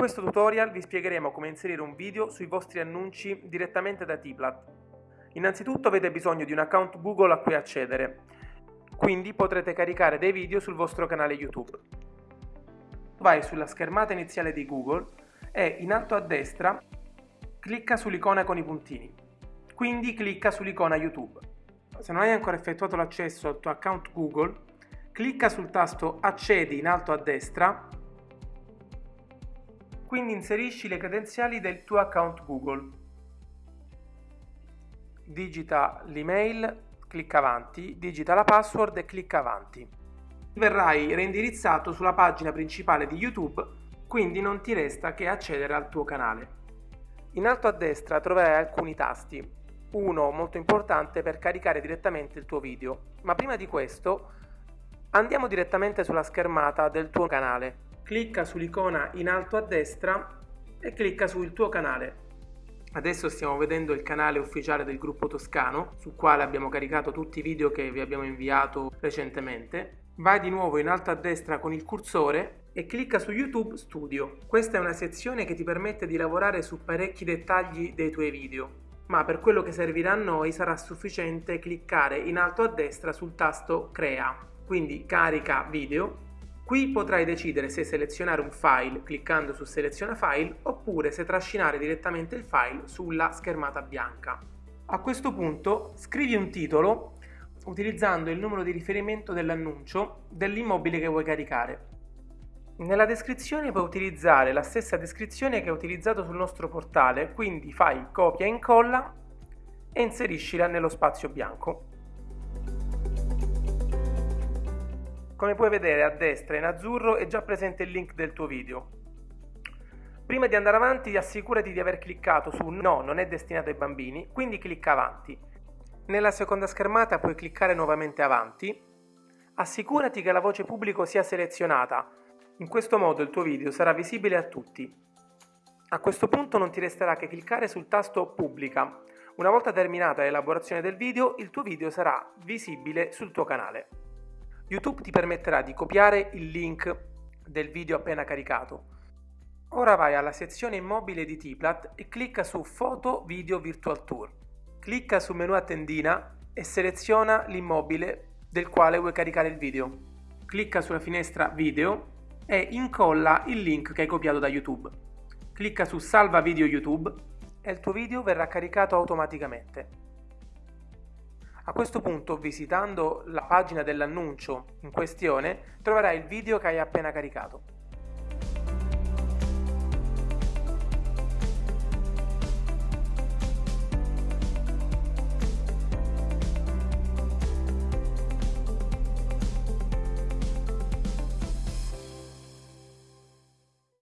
questo tutorial vi spiegheremo come inserire un video sui vostri annunci direttamente da Tiplat. Innanzitutto avete bisogno di un account Google a cui accedere, quindi potrete caricare dei video sul vostro canale YouTube. Vai sulla schermata iniziale di Google e in alto a destra clicca sull'icona con i puntini, quindi clicca sull'icona YouTube. Se non hai ancora effettuato l'accesso al tuo account Google, clicca sul tasto Accedi in alto a destra quindi inserisci le credenziali del tuo account Google. Digita l'email, clicca avanti, digita la password e clicca avanti. Verrai reindirizzato sulla pagina principale di YouTube, quindi non ti resta che accedere al tuo canale. In alto a destra troverai alcuni tasti, uno molto importante per caricare direttamente il tuo video, ma prima di questo andiamo direttamente sulla schermata del tuo canale clicca sull'icona in alto a destra e clicca sul tuo canale. Adesso stiamo vedendo il canale ufficiale del gruppo toscano, sul quale abbiamo caricato tutti i video che vi abbiamo inviato recentemente. Vai di nuovo in alto a destra con il cursore e clicca su YouTube Studio. Questa è una sezione che ti permette di lavorare su parecchi dettagli dei tuoi video, ma per quello che servirà a noi sarà sufficiente cliccare in alto a destra sul tasto Crea. Quindi carica video Qui potrai decidere se selezionare un file cliccando su seleziona file oppure se trascinare direttamente il file sulla schermata bianca. A questo punto scrivi un titolo utilizzando il numero di riferimento dell'annuncio dell'immobile che vuoi caricare. Nella descrizione puoi utilizzare la stessa descrizione che hai utilizzato sul nostro portale, quindi fai copia e incolla e inseriscila nello spazio bianco. Come puoi vedere a destra in azzurro è già presente il link del tuo video. Prima di andare avanti assicurati di aver cliccato su No, non è destinato ai bambini, quindi clicca avanti. Nella seconda schermata puoi cliccare nuovamente avanti. Assicurati che la voce pubblico sia selezionata, in questo modo il tuo video sarà visibile a tutti. A questo punto non ti resterà che cliccare sul tasto Pubblica. Una volta terminata l'elaborazione del video, il tuo video sarà visibile sul tuo canale. YouTube ti permetterà di copiare il link del video appena caricato. Ora vai alla sezione immobile di Tiplat e clicca su Foto Video Virtual Tour. Clicca sul menu a tendina e seleziona l'immobile del quale vuoi caricare il video. Clicca sulla finestra Video e incolla il link che hai copiato da YouTube. Clicca su Salva video YouTube e il tuo video verrà caricato automaticamente. A questo punto, visitando la pagina dell'annuncio in questione, troverai il video che hai appena caricato.